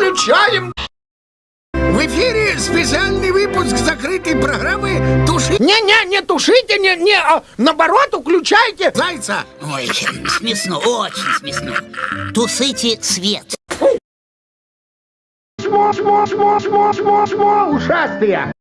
включаем. В эфире специальный выпуск закрытой программы «Туши Не-не, не тушите, не, не, а наоборот, включайте. зайца». Ой, смешно, очень смешно. Тусите свет. Чмо, чмо, чмо, чмо, чмо, чмо, ушастые.